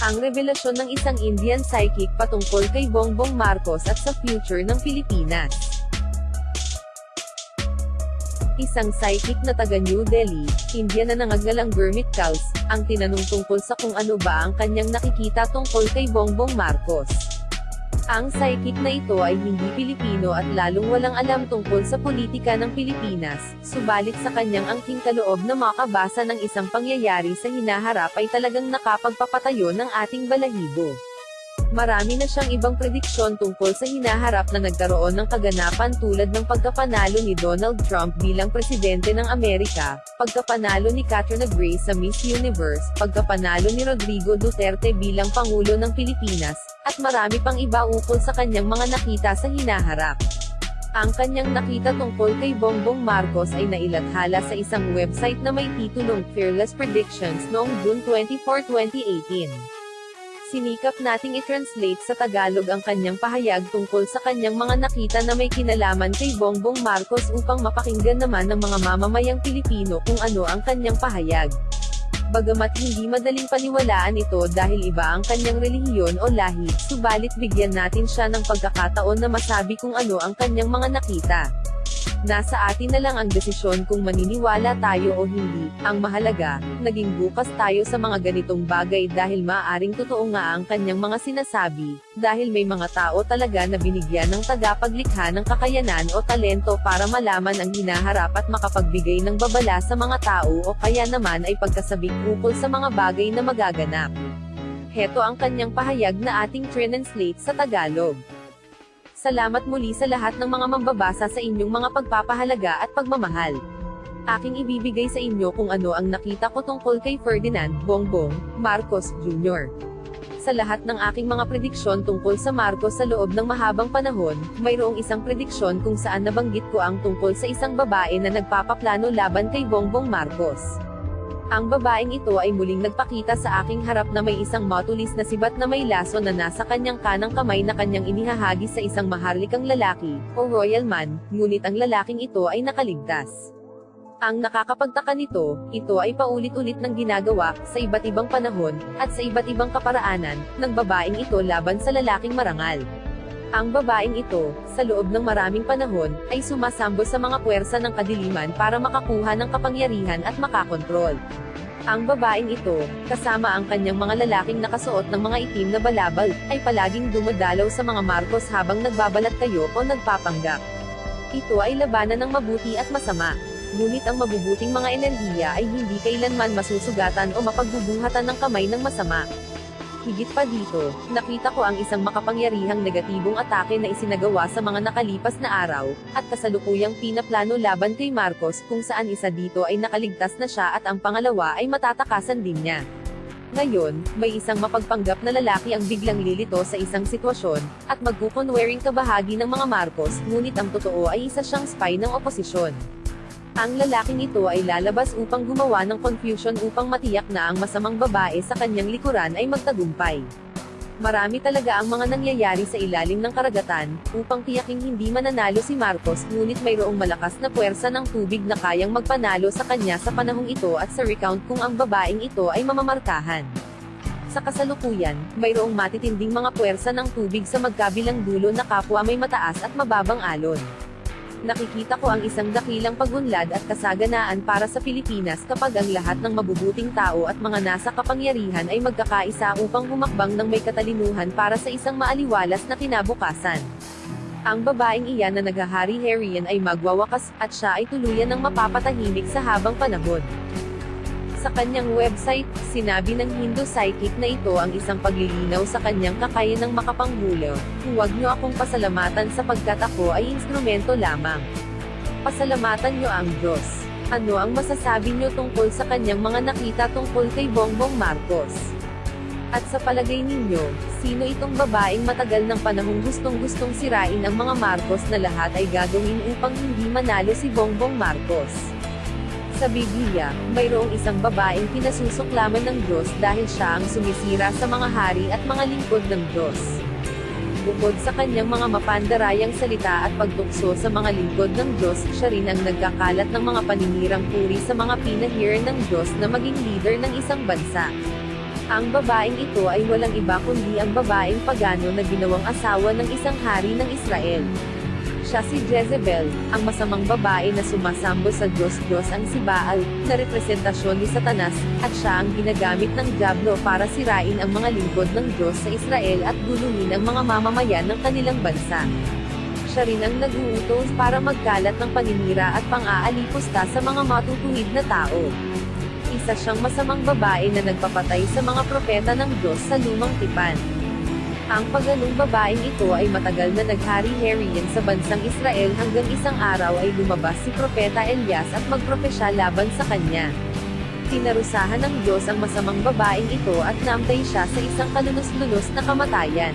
Ang revelasyon ng isang Indian psychic patungkol kay Bongbong Marcos at sa future ng Pilipinas. Isang psychic na taga New Delhi, India na nangangalang Gurmit Kaus, ang tinanong tungkol sa kung ano ba ang kanyang nakikita tungkol kay Bongbong Marcos. Ang psychic na ito ay hindi Pilipino at lalong walang alam tungkol sa politika ng Pilipinas, subalit sa kanyang angking kaloob na makabasa ng isang pangyayari sa hinaharap ay talagang nakapagpapatayo ng ating balahibo. Marami na siyang ibang prediksyon tungkol sa hinaharap na nagkaroon ng kaganapan tulad ng pagkapanalo ni Donald Trump bilang presidente ng Amerika, pagkapanalo ni Katrina Gray sa Miss Universe, pagkapanalo ni Rodrigo Duterte bilang Pangulo ng Pilipinas, at marami pang iba ukol sa kanyang mga nakita sa hinaharap. Ang kanyang nakita tungkol kay Bongbong Marcos ay nailathala sa isang website na may titulong Fearless Predictions noong June 24, 2018. Sinikap nating i-translate sa Tagalog ang kanyang pahayag tungkol sa kanyang mga nakita na may kinalaman kay Bongbong Marcos upang mapakinggan naman ng mga mamamayang Pilipino kung ano ang kanyang pahayag. Bagamat hindi madaling paniwalaan ito dahil iba ang kanyang relihiyon o lahi, subalit bigyan natin siya ng pagkakataon na masabi kung ano ang kanyang mga nakita. Nasa atin na lang ang desisyon kung maniniwala tayo o hindi. Ang mahalaga, naging bukas tayo sa mga ganitong bagay dahil maaaring totoo nga ang kanyang mga sinasabi, dahil may mga tao talaga na binigyan ng tagapaglikha ng kakayanan o talento para malaman ang hinaharap at makapagbigay ng babala sa mga tao o kaya naman ay pagkasabik ukol sa mga bagay na magaganap. Heto ang kanyang pahayag na ating translate sa Tagalog. Salamat muli sa lahat ng mga mambabasa sa inyong mga pagpapahalaga at pagmamahal. Aking ibibigay sa inyo kung ano ang nakita ko tungkol kay Ferdinand Bongbong Marcos Jr. Sa lahat ng aking mga prediksyon tungkol sa Marcos sa loob ng mahabang panahon, mayroong isang prediksyon kung saan nabanggit ko ang tungkol sa isang babae na nagpapaplano laban kay Bongbong Marcos. Ang babaeng ito ay muling nagpakita sa aking harap na may isang matulis na sibat na may laso na nasa kanyang kanang kamay na kanyang inihahagi sa isang maharlikang lalaki, o royal man, ngunit ang lalaking ito ay nakaligtas. Ang nakakapagtaka nito, ito ay paulit-ulit ng ginagawa, sa iba't ibang panahon, at sa iba't ibang kaparaanan, ng babaeng ito laban sa lalaking marangal. Ang babaeng ito, sa loob ng maraming panahon, ay sumasambo sa mga puwersa ng kadiliman para makakuha ng kapangyarihan at makakontrol. Ang babaeng ito, kasama ang kanyang mga lalaking nakasuot ng mga itim na balabal, ay palaging dumadalaw sa mga Marcos habang nagbabalat kayo o nagpapanggap. Ito ay labanan ng mabuti at masama. Ngunit ang mabubuting mga enerhiya ay hindi kailanman masusugatan o mapagbubuhatan ng kamay ng masama. Higit pa dito, nakita ko ang isang makapangyarihang negatibong atake na isinagawa sa mga nakalipas na araw, at kasalukuyang pinaplano laban kay Marcos kung saan isa dito ay nakaligtas na siya at ang pangalawa ay matatakasan din niya. Ngayon, may isang mapagpanggap na lalaki ang biglang lilito sa isang sitwasyon, at magkukunwering kabahagi ng mga Marcos, ngunit ang totoo ay isa siyang spy ng oposisyon. Ang lalaking ito ay lalabas upang gumawa ng confusion upang matiyak na ang masamang babae sa kanyang likuran ay magtagumpay. Marami talaga ang mga nangyayari sa ilalim ng karagatan, upang tiyaking hindi mananalo si Marcos ngunit mayroong malakas na puwersa ng tubig na kayang magpanalo sa kanya sa panahong ito at sa recount kung ang babaeng ito ay mamamarkahan. Sa kasalukuyan, mayroong matitinding mga puwersa ng tubig sa magkabilang dulo na kapwa may mataas at mababang alon nakikita ko ang isang dakilang pagunlad at kasaganaan para sa Pilipinas kapag ang lahat ng mabubuting tao at mga nasa kapangyarihan ay magkakaisa upang humakbang ng may katalinuhan para sa isang maaliwalas na kinabukasan. Ang babaeng iyan na naghahari-harian ay magwawakas, at siya ay tuluyan ng mapapatahimik sa habang panahon. Sa kanyang website, sinabi ng Hindu psychic na ito ang isang paglilinaw sa kanyang kakayanang makapanghulo. Huwag niyo akong pasalamatan sapagkat ako ay instrumento lamang. Pasalamatan niyo ang Diyos. Ano ang masasabi niyo tungkol sa kanyang mga nakita tungkol kay Bongbong Marcos? At sa palagay ninyo, sino itong babaeng matagal ng panahong gustong-gustong sirain ang mga Marcos na lahat ay gagawin upang hindi manalo si Bongbong Marcos? Sa Biblia, mayroong isang babaeng pinasusuklaman ng Diyos dahil siya ang sumisira sa mga hari at mga lingkod ng Diyos. Bukod sa kanyang mga mapandarayang salita at pagtukso sa mga lingkod ng Diyos, siya rin ang nagkakalat ng mga paninirang puri sa mga pinahir ng Diyos na maging leader ng isang bansa. Ang babaeng ito ay walang iba kundi ang babaeng pagano na ginawang asawa ng isang hari ng Israel. Siya si Jezebel, ang masamang babae na sumasambo sa Diyos-Diyos ang si Baal, na representasyon ni Satanas, at siya ang ginagamit ng Diablo para sirain ang mga lingkod ng Diyos sa Israel at gulungin ang mga mamamayan ng kanilang bansa. Siya rin ang nag-uutos para magkalat ng paninira at pang-aalipusta sa mga matutuwid na tao. Isa siyang masamang babae na nagpapatay sa mga propeta ng Diyos sa lumang tipan. Ang paganong babaeng ito ay matagal na naghari-harian sa bansang Israel hanggang isang araw ay lumabas si Propeta Elias at magpropesya laban sa kanya. Tinarusahan ng Diyos ang masamang babaeng ito at naamtay siya sa isang kalunos-lunos na kamatayan.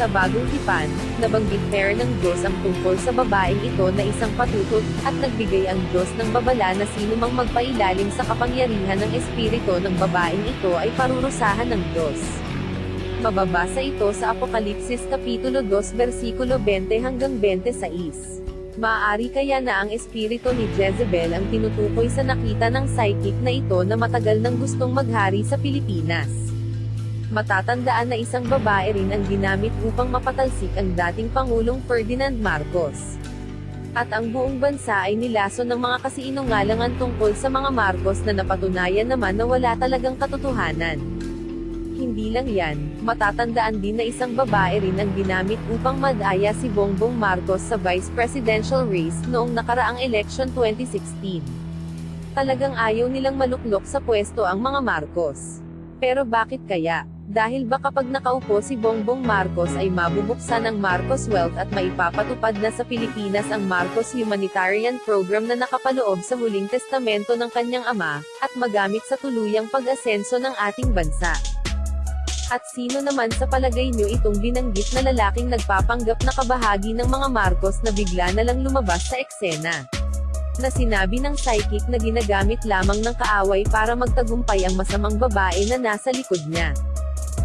Sa bagong tipan, nabanggit pair ng Diyos ang tungkol sa babaeng ito na isang patutot, at nagbigay ang Diyos ng babala na sino mang magpailalim sa kapangyarihan ng espiritu ng babaeng ito ay parurusahan ng Diyos. Mababasa ito sa Apokalipsis Kapitulo 2 versikulo 20 hanggang 26. Maaari kaya na ang espiritu ni Jezebel ang tinutukoy sa nakita ng psychic na ito na matagal nang gustong maghari sa Pilipinas. Matatandaan na isang babae rin ang ginamit upang mapatalsik ang dating Pangulong Ferdinand Marcos. At ang buong bansa ay nilason ng mga kasiinungalangan tungkol sa mga Marcos na napatunayan naman na wala talagang katotohanan. Hindi lang yan, matatandaan din na isang babae rin ang ginamit upang madaya si Bongbong Marcos sa vice presidential race noong nakaraang election 2016. Talagang ayaw nilang maluklok sa pwesto ang mga Marcos. Pero bakit kaya? Dahil ba kapag nakaupo si Bongbong Marcos ay mabubuksan ang Marcos Wealth at maipapatupad na sa Pilipinas ang Marcos Humanitarian Program na nakapaloob sa huling testamento ng kanyang ama, at magamit sa tuluyang pag-asenso ng ating bansa. At sino naman sa palagay nyo itong binanggit na lalaking nagpapanggap na kabahagi ng mga Marcos na bigla na lang lumabas sa eksena? Na sinabi ng psychic na ginagamit lamang ng kaaway para magtagumpay ang masamang babae na nasa likod niya.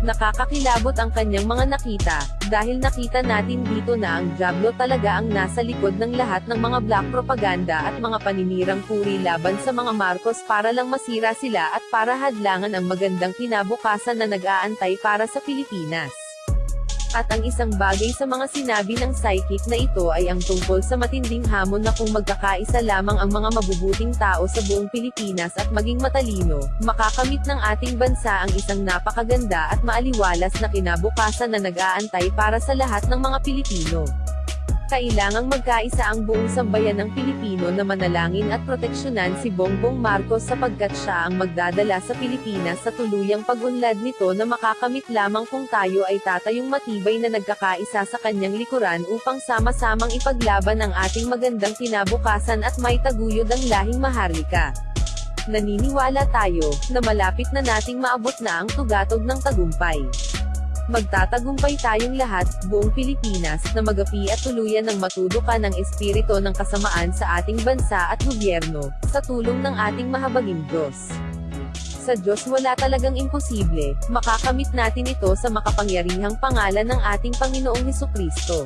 Nakakakilabot ang kanyang mga nakita, dahil nakita natin dito na ang Diablo talaga ang nasa likod ng lahat ng mga black propaganda at mga paninirang puri laban sa mga Marcos para lang masira sila at para hadlangan ang magandang kinabukasan na nag-aantay para sa Pilipinas. At ang isang bagay sa mga sinabi ng psychic na ito ay ang tungkol sa matinding hamon na kung magkakaisa lamang ang mga mabubuting tao sa buong Pilipinas at maging matalino, makakamit ng ating bansa ang isang napakaganda at maaliwalas na kinabukasan na nag-aantay para sa lahat ng mga Pilipino. Kailangang magkaisa ang buong sambayan ng Pilipino na manalangin at proteksyonan si Bongbong Marcos sapagkat siya ang magdadala sa Pilipinas sa tuluyang pagunlad nito na makakamit lamang kung tayo ay tatayong matibay na nagkakaisa sa kanyang likuran upang sama-samang ipaglaban ang ating magandang kinabukasan at may taguyod ang lahing maharlika. Naniniwala tayo, na malapit na nating maabot na ang tugatog ng tagumpay. Magtatagumpay tayong lahat, buong Pilipinas, na magapi at tuluyan ng matudukan ng espiritu ng kasamaan sa ating bansa at gobyerno, sa tulong ng ating mahabaging Diyos. Sa Diyos wala talagang imposible, makakamit natin ito sa makapangyarihang pangalan ng ating Panginoong Heso Kristo.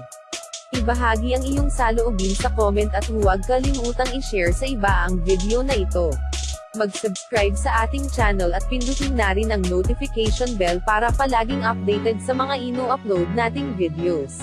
Ibahagi ang iyong saloobin sa comment at huwag kalimutang i-share sa iba ang video na ito. Mag-subscribe sa ating channel at pindutin na rin ang notification bell para palaging updated sa mga ino-upload nating videos.